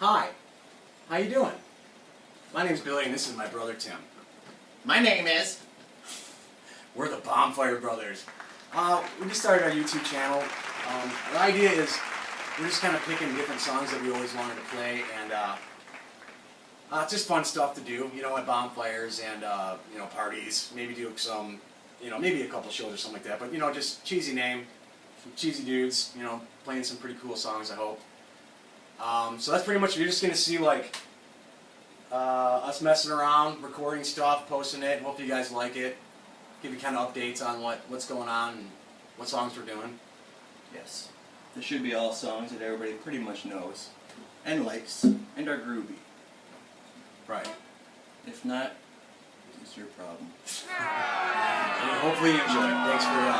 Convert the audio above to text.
Hi, how you doing? My name's Billy and this is my brother Tim. My name is. We're the Bonfire Brothers. Uh, we just started our YouTube channel. Um, the idea is we're just kind of picking different songs that we always wanted to play and uh, uh, it's just fun stuff to do, you know, at bonfires and, uh, you know, parties. Maybe do some, you know, maybe a couple shows or something like that. But, you know, just cheesy name, cheesy dudes, you know, playing some pretty cool songs, I hope. Um, so that's pretty much, you're just going to see, like, uh, us messing around, recording stuff, posting it. Hope you guys like it. Give you kind of updates on what, what's going on and what songs we're doing. Yes. This should be all songs that everybody pretty much knows and likes and are groovy. Right. If not, it's your problem. And hopefully you enjoy it. Thanks for uh.